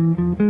Mm-hmm.